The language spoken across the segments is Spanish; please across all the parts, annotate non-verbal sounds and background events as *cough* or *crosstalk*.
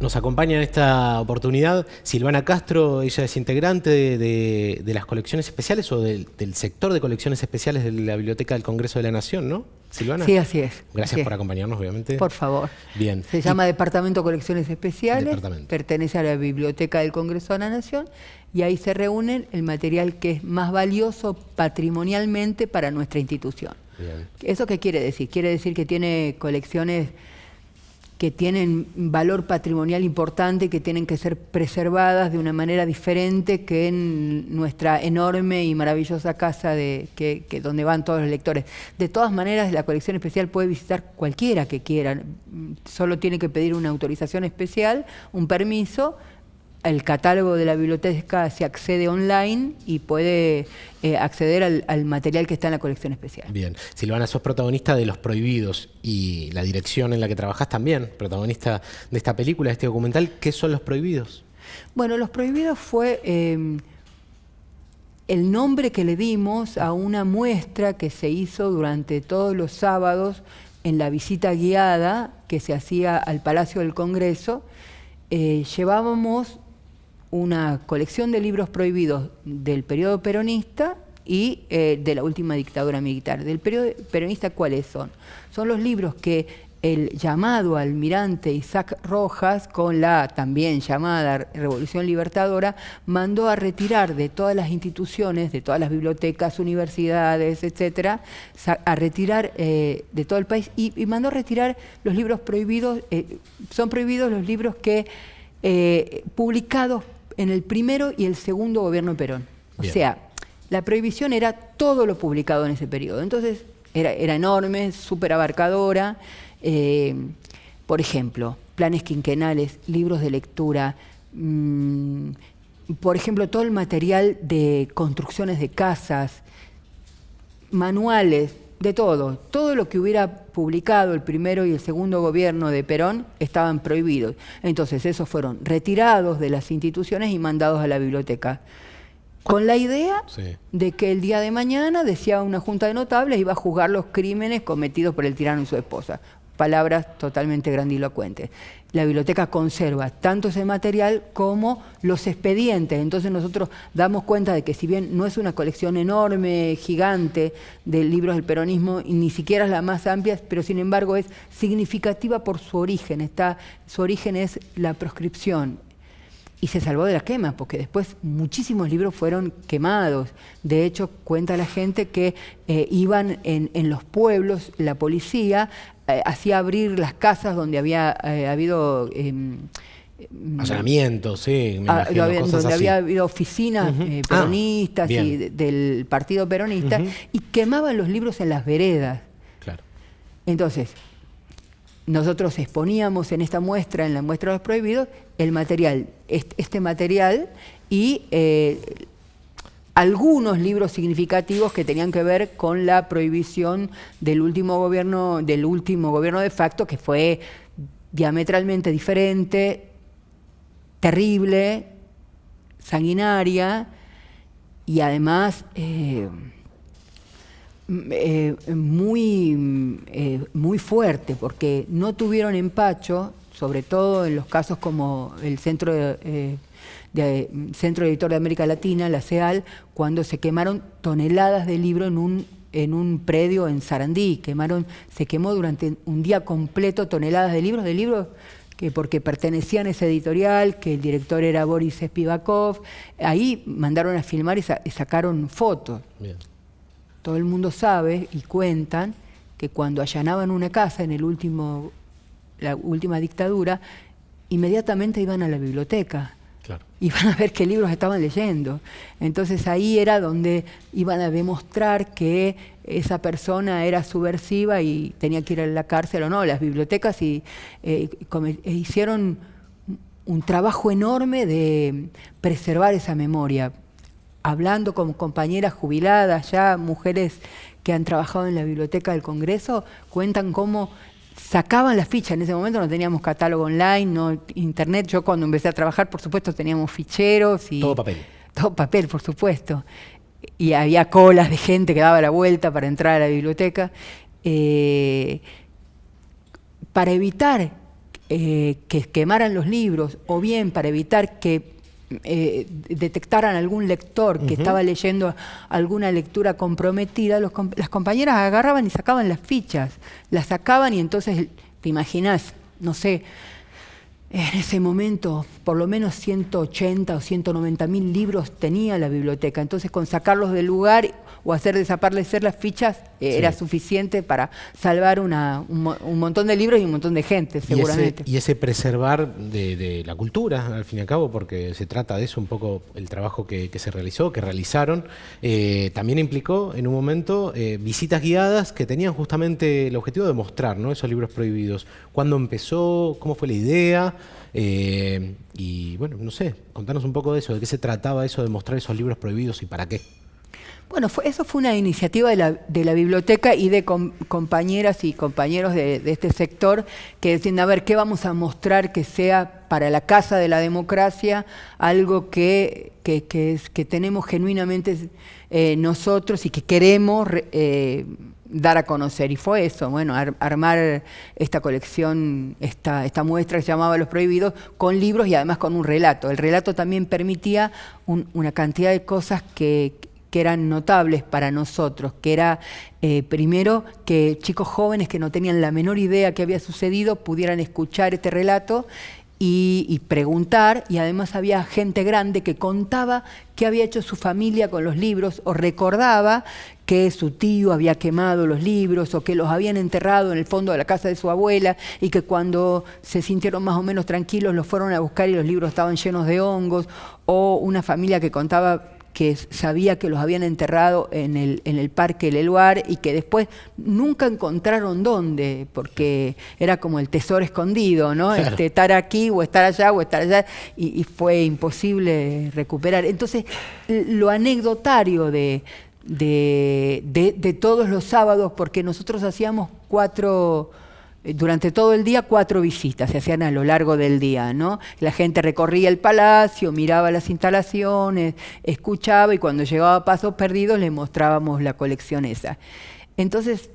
Nos acompaña en esta oportunidad Silvana Castro, ella es integrante de, las colecciones especiales o del, sector de colecciones especiales de la Biblioteca del Congreso de la Nación, ¿no? Silvana. Sí, así es. Gracias por acompañarnos, obviamente. Por favor. Bien. Se llama Departamento de Colecciones Especiales, pertenece a la Biblioteca del Congreso de la Nación y ahí se reúnen el material que es más valioso patrimonialmente para nuestra institución. Bien. ¿Eso qué quiere decir? Quiere decir que tiene colecciones que tienen valor patrimonial importante, que tienen que ser preservadas de una manera diferente que en nuestra enorme y maravillosa casa de, que, donde van todos los lectores. De todas maneras, la colección especial puede visitar cualquiera que quiera, solo tiene que pedir una autorización especial, un permiso, el catálogo de la biblioteca se accede online y puede eh, acceder al, material que está en la colección especial. Bien. Silvana, sos protagonista de Los Prohibidos y la dirección en la que trabajás también, protagonista de esta película, de este documental. ¿Qué son Los Prohibidos? Bueno, Los Prohibidos fue em, el nombre que le dimos a una muestra que se hizo durante todos los sábados en la visita guiada que se hacía al Palacio del Congreso. Eh, llevábamos una colección de libros prohibidos del periodo peronista y eh, de la última dictadura militar. Del periodo peronista, ¿cuáles son? Son los libros que el llamado almirante Isaac Rojas, con la también llamada Revolución Libertadora, mandó a retirar de todas las instituciones, de todas las bibliotecas, universidades, etcétera, a retirar eh, de todo el país y, mandó a retirar los libros prohibidos, eh, son prohibidos los libros que publicados en el primero y el segundo gobierno de Perón. O sea, la prohibición era todo lo publicado en ese periodo. Entonces, era, enorme, súper abarcadora. Eh, por ejemplo, planes quinquenales, libros de lectura, mm, por ejemplo, todo el material de construcciones de casas, manuales, de todo. Todo lo que hubiera publicado el primero y el segundo gobierno de Perón estaban prohibidos. Entonces esos fueron retirados de las instituciones y mandados a la biblioteca. Con la idea de que el día de mañana, decía una junta de notables, iba a juzgar los crímenes cometidos por el tirano y su esposa palabras totalmente grandilocuentes. La biblioteca conserva tanto ese material como los expedientes. Entonces nosotros damos cuenta de que si bien no es una colección enorme, gigante de libros del peronismo, y ni siquiera es la más amplia, pero sin embargo es significativa por su origen. Está, su origen es la proscripción, y se salvó de la quema, porque después muchísimos libros fueron quemados. De hecho, cuenta la gente que eh, iban en, los pueblos, la policía eh, hacía abrir las casas donde había eh, habido... Em, Allanamientos, sí. Me ah, donde había habido oficinas ah, peronistas y del partido peronista y quemaban los libros en las veredas. Claro. Entonces, nosotros exponíamos en esta muestra, en la muestra de los prohibidos, el material, este material y eh, algunos libros significativos que tenían que ver con la prohibición del último gobierno, del último gobierno de facto, que fue diametralmente diferente, terrible, sanguinaria y además eh, eh, muy, muy fuerte, porque no tuvieron empacho, sobre todo en los casos como el Centro, eh, de, Centro Editor de América Latina, la CEAL, cuando se quemaron toneladas de libro en un, en un predio en Sarandí. Quemaron, se quemó durante un día completo toneladas de libros, de libros que porque pertenecían a ese editorial, que el director era Boris Spivakov, ahí mandaron a filmar y, sacaron fotos. Todo el mundo sabe y cuentan que cuando allanaban una casa en el último, la última dictadura, inmediatamente iban a la biblioteca. Iban *laughs* a ver qué libros estaban leyendo. Entonces ahí era donde iban a demostrar que esa persona era subversiva y tenía que ir a la cárcel o no. Las bibliotecas y, eh, hicieron un trabajo enorme de preservar esa memoria hablando con compañeras jubiladas, ya mujeres que han trabajado en la biblioteca del Congreso, cuentan cómo sacaban las fichas. En ese momento no teníamos catálogo online, no internet. Yo cuando empecé a trabajar, por supuesto, teníamos ficheros y... Todo papel. Todo papel, por supuesto. Y había colas de gente que daba la vuelta para entrar a la biblioteca. Eh, para evitar eh, que quemaran los libros o bien para evitar que eh, detectaran algún lector que estaba leyendo alguna lectura comprometida, las compañeras agarraban y sacaban las fichas, las sacaban y entonces, te imaginas, no sé, en ese momento por lo menos 180 o 190 mil libros tenía la biblioteca, entonces con sacarlos del lugar o hacer desaparecer las fichas eh, era suficiente para salvar un, montón de libros y un montón de gente, seguramente. Y ese, preservar de, la cultura, al fin y al cabo, porque se trata de eso un poco el trabajo que, se realizó, que realizaron, eh, también implicó en un momento eh, visitas guiadas que tenían justamente el objetivo de mostrar ¿no? esos libros prohibidos. ¿Cuándo empezó? ¿Cómo fue la idea? y bueno, no sé, contanos un poco de eso, de qué se trataba eso de mostrar esos libros prohibidos y para qué. Bueno, eso fue una iniciativa de la, biblioteca y de compañeras y compañeros de, este sector que decían, a ver, ¿qué vamos a mostrar que sea para la Casa de la Democracia algo que, que, tenemos genuinamente eh, nosotros y que queremos eh, dar a conocer? Y fue eso, bueno, armar esta colección, esta, esta muestra que se llamaba Los Prohibidos, con libros y además con un relato. El relato también permitía una cantidad de cosas que que eran notables para nosotros, que era eh, primero que chicos jóvenes que no tenían la menor idea que había sucedido pudieran escuchar este relato y, preguntar, y además había gente grande que contaba qué había hecho su familia con los libros o recordaba que su tío había quemado los libros o que los habían enterrado en el fondo de la casa de su abuela y que cuando se sintieron más o menos tranquilos los fueron a buscar y los libros estaban llenos de hongos, o una familia que contaba que sabía que los habían enterrado en el, en el Parque Leluar y que después nunca encontraron dónde, porque era como el tesoro escondido, ¿no? Este, estar aquí o estar allá o estar allá, y, fue imposible recuperar. Entonces, lo anecdotario de, de, de todos los sábados, porque nosotros hacíamos cuatro durante todo el día cuatro visitas, se hacían a lo largo del día, ¿no? La gente recorría el palacio, miraba las instalaciones, escuchaba y cuando llegaba a Pasos Perdidos le mostrábamos la colección esa. Entonces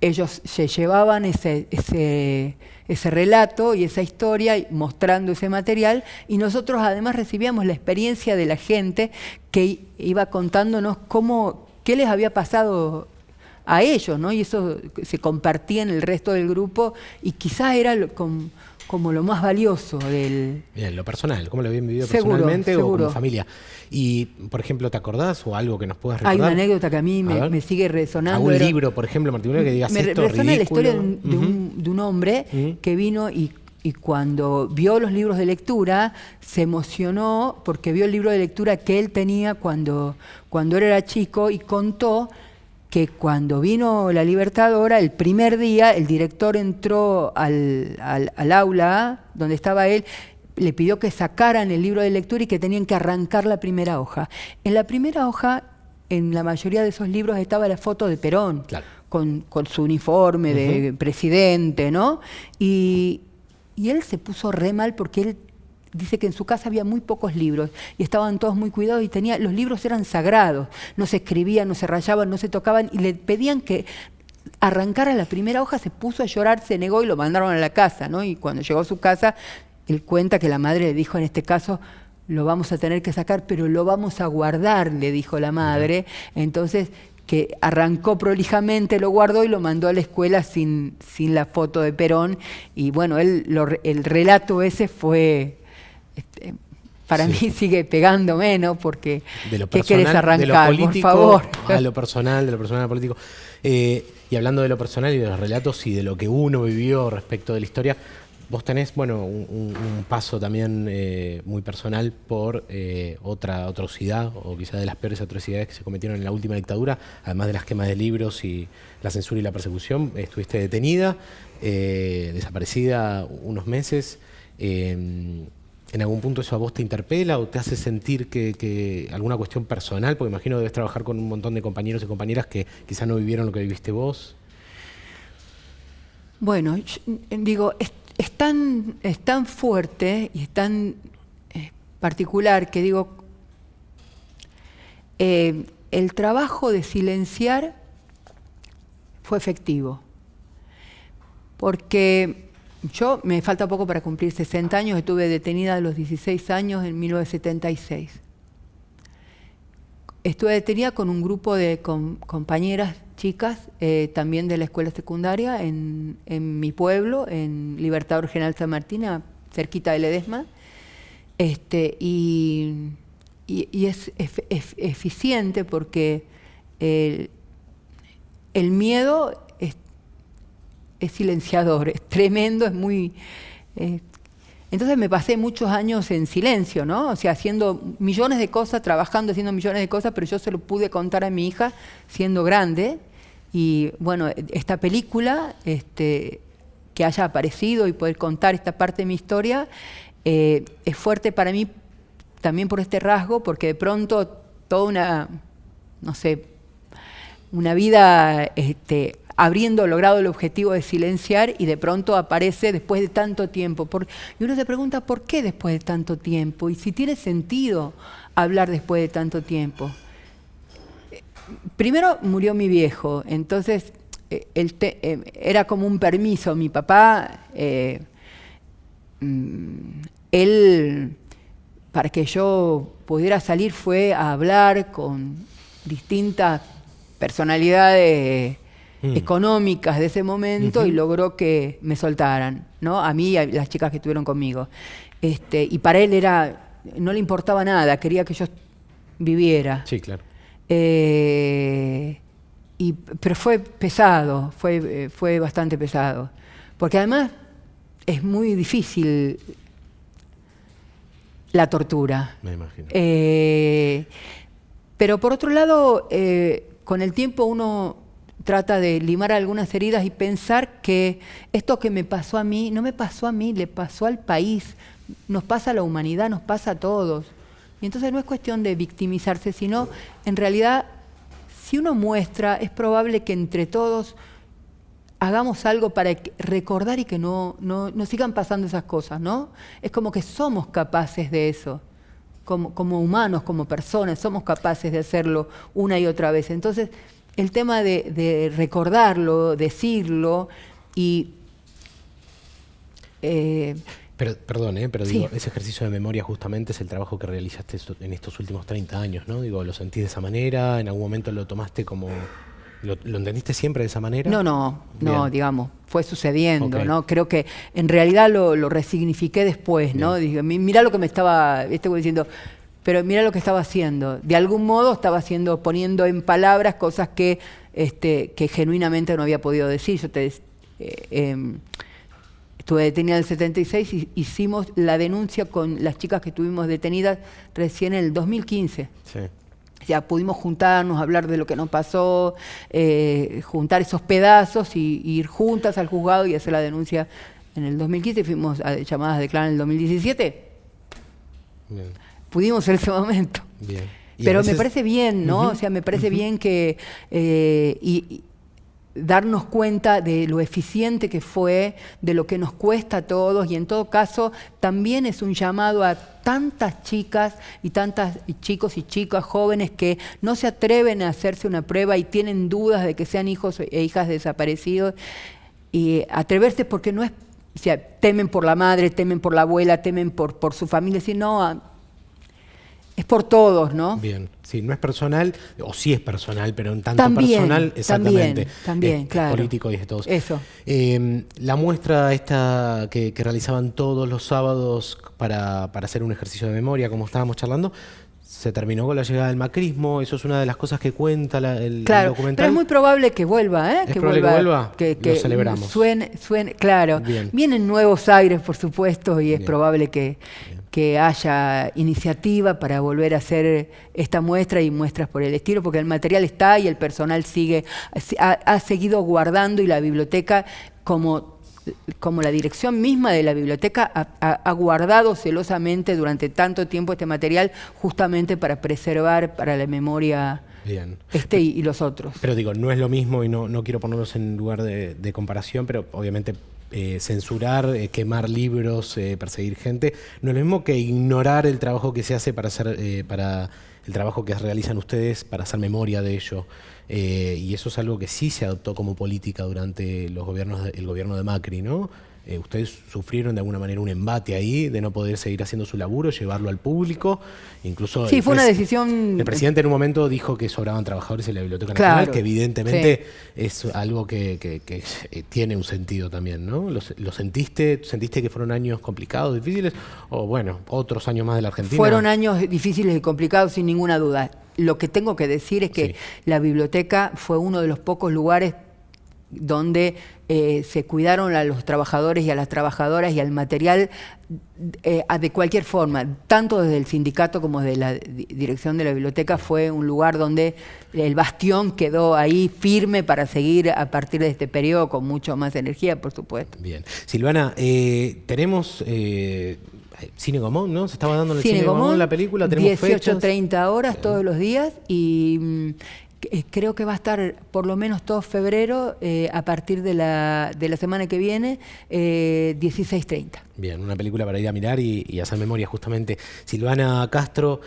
ellos se llevaban ese, ese, ese relato y esa historia mostrando ese material y nosotros además recibíamos la experiencia de la gente que iba contándonos cómo, qué les había pasado a ellos, ¿no? Y eso se compartía en el resto del grupo y quizás era como lo más valioso del... Bien, lo personal, cómo lo habían vivido personalmente o como familia. Y, por ejemplo, ¿te acordás o algo que nos puedas recordar? Hay una anécdota que a mí me, sigue resonando. ¿Algún libro, por ejemplo, Martín, que digas me esto resona la historia de un, hombre que vino y y cuando vio los libros de lectura se emocionó porque vio el libro de lectura que él tenía cuando, cuando él era chico y contó que cuando vino la Libertadora, el primer día, el director entró al, aula donde estaba él, le pidió que sacaran el libro de lectura y que tenían que arrancar la primera hoja. En la primera hoja, en la mayoría de esos libros, estaba la foto de Perón, con, su uniforme de presidente, ¿no? Y, y él se puso re mal porque él dice que en su casa había muy pocos libros y estaban todos muy cuidados y tenía, los libros eran sagrados, no se escribían, no se rayaban, no se tocaban y le pedían que arrancara la primera hoja, se puso a llorar, se negó y lo mandaron a la casa, ¿no? Y cuando llegó a su casa, él cuenta que la madre le dijo en este caso, lo vamos a tener que sacar, pero lo vamos a guardar, le dijo la madre. Entonces, que arrancó prolijamente, lo guardó y lo mandó a la escuela sin, sin la foto de Perón. Y bueno, él, el relato ese fue este, para mí *laughs* sigue pegando menos porque de lo ¿qué querés arrancar, por favor? A lo personal, de lo personal a político. Eh, y hablando de lo personal y de los relatos y de lo que uno vivió respecto de la historia, vos tenés, bueno, un, paso también eh, muy personal por eh, otra atrocidad, o quizás de las peores atrocidades que se cometieron en la última dictadura, además de las quemas de libros y la censura y la persecución. Estuviste detenida, desaparecida unos meses en algún punto eso a vos te interpela o te hace sentir que, alguna cuestión personal, porque imagino debes trabajar con un montón de compañeros y compañeras que quizá no vivieron lo que viviste vos. Bueno, digo, es, tan, es, tan, fuerte y es tan eh, particular que digo, eh, el trabajo de silenciar fue efectivo, porque yo me falta poco para cumplir 60 años, estuve detenida a los 16 años en 1976. Estuve detenida con un grupo de compañeras chicas, eh, también de la escuela secundaria, en, mi pueblo, en Libertador General San Martín, cerquita de Ledesma. Este, y, es, eficiente porque el miedo es silenciador, es tremendo, es muy... Eh, entonces me pasé muchos años en silencio, ¿no? O sea, haciendo millones de cosas, trabajando, haciendo millones de cosas, pero yo se lo pude contar a mi hija siendo grande. Y bueno, esta película, este, que haya aparecido y poder contar esta parte de mi historia, eh, es fuerte para mí también por este rasgo, porque de pronto toda una, no sé, una vida este, habiendo logrado el objetivo de silenciar y de pronto aparece después de tanto tiempo. y uno se pregunta, ¿por qué después de tanto tiempo? Y si tiene sentido hablar después de tanto tiempo. Primero murió mi viejo, entonces eh, eh, era como un permiso. Mi papá, eh, mm, él, para que yo pudiera salir, fue a hablar con distintas personalidades Mm. económicas de ese momento y logró que me soltaran, ¿no? A mí y a las chicas que estuvieron conmigo. Este, y para él era, no le importaba nada, quería que yo viviera. Sí, claro. Eh, y, pero fue pesado, fue, eh, fue bastante pesado. Porque además es muy difícil la tortura. Me imagino. Eh, pero por otro lado, con el tiempo uno trata de limar algunas heridas y pensar que esto que me pasó a mí, no me pasó a mí, le pasó al país, nos pasa a la humanidad, nos pasa a todos. Y entonces no es cuestión de victimizarse, sino en realidad, si uno muestra, es probable que entre todos hagamos algo para recordar y que no, no, sigan pasando esas cosas, ¿no? Es como que somos capaces de eso. Como, como humanos, como personas, somos capaces de hacerlo una y otra vez. Entonces, el tema de, recordarlo, decirlo y... Eh, pero, perdón, eh, pero digo, ese ejercicio de memoria justamente es el trabajo que realizaste en estos últimos 30 años, ¿no? Digo, ¿lo sentís de esa manera? ¿En algún momento lo tomaste como... ¿Lo, entendiste siempre de esa manera? No, no, no, digamos, fue sucediendo, ¿no? Creo que en realidad lo, resignifiqué después, ¿no? Dije, mira lo que me estaba, estoy diciendo, pero mira lo que estaba haciendo. De algún modo estaba haciendo, poniendo en palabras cosas que, este, que genuinamente no había podido decir. Yo te, eh, em, estuve detenida en el 76 y hicimos la denuncia con las chicas que estuvimos detenidas recién en el 2015. Sí. Ya pudimos juntarnos, hablar de lo que nos pasó, eh, juntar esos pedazos y, ir juntas al juzgado y hacer la denuncia en el 2015. Fuimos a, llamadas a declarar en el 2017. Bien pudimos en ese momento. Bien. Pero me parece bien, ¿no? o sea, me parece bien que eh, y, darnos cuenta de lo eficiente que fue, de lo que nos cuesta a todos y en todo caso también es un llamado a tantas chicas y tantas chicos y chicas jóvenes que no se atreven a hacerse una prueba y tienen dudas de que sean hijos e hijas desaparecidos y atreverse porque no es o sea, temen por la madre, temen por la abuela, temen por, por su familia, sino es por todos, ¿no? Bien, sí, no es personal, o sí es personal, pero en tanto personal, exactamente. También, también, claro. político y de todos. Eso. Em, la muestra esta que, realizaban todos los sábados para, hacer un ejercicio de memoria, como estábamos charlando, se terminó con la llegada del macrismo, eso es una de las cosas que cuenta el, claro, documental. Pero es muy probable que vuelva, ¿eh? ¿Es que, vuelva, que vuelva, que, Lo celebramos. Suene, suene, claro. Vienen nuevos aires, por supuesto, y es probable que, que haya iniciativa para volver a hacer esta muestra y muestras por el estilo, porque el material está y el personal sigue, ha, seguido guardando y la biblioteca como como la dirección misma de la biblioteca ha, guardado celosamente durante tanto tiempo este material justamente para preservar para la memoria este y, los otros. Pero digo, no es lo mismo y no, no quiero ponerlos en lugar de, de comparación, pero obviamente eh, censurar, eh, quemar libros, eh, perseguir gente, no es lo mismo que ignorar el trabajo que se hace para hacer, para el trabajo que realizan ustedes para hacer memoria de ello. y eso es algo que sí se adoptó como política durante los gobiernos el gobierno de Macri, ¿no? Eh, ustedes sufrieron de alguna manera un embate ahí de no poder seguir haciendo su laburo, llevarlo al público. Incluso sí, fue una decisión. El presidente en un momento dijo que sobraban trabajadores en la Biblioteca Nacional, que evidentemente es algo que, eh, tiene un sentido también, ¿no? ¿Lo, sentiste? ¿Sentiste que fueron años complicados, difíciles? O bueno, otros años más de la Argentina. Fueron años difíciles y complicados, sin ninguna duda. Lo que tengo que decir es que la biblioteca fue uno de los pocos lugares donde eh, se cuidaron a los trabajadores y a las trabajadoras y al material eh, de cualquier forma, tanto desde el sindicato como desde la dirección de la biblioteca, fue un lugar donde el bastión quedó ahí firme para seguir a partir de este periodo con mucho más energía, por supuesto. Bien. Silvana, eh, tenemos... Cine Gomón, ¿no? Se estaba dando en el Cine, Cine la película, tenemos 18, 30 horas todos los días y mm, creo que va a estar por lo menos todo febrero, eh, a partir de la, de la, semana que viene, eh, 16.30. Bien, una película para ir a mirar y, hacer memoria justamente. Silvana Castro,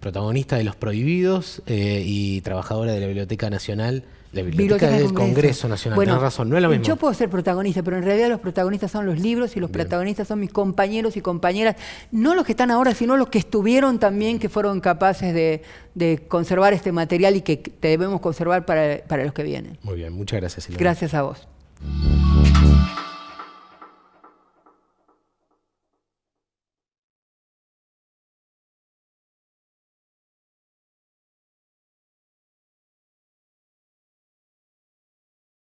protagonista de Los Prohibidos eh, y trabajadora de la Biblioteca Nacional la biblioteca, del Congreso, Nacional, bueno, razón, no es lo mismo. Yo puedo ser protagonista, pero en realidad los protagonistas son los libros y los protagonistas son mis compañeros y compañeras, no los que están ahora, sino los que estuvieron también, que fueron capaces de, conservar este material y que debemos conservar para, para los que vienen. Muy bien, muchas gracias. Silvana. Gracias a vos.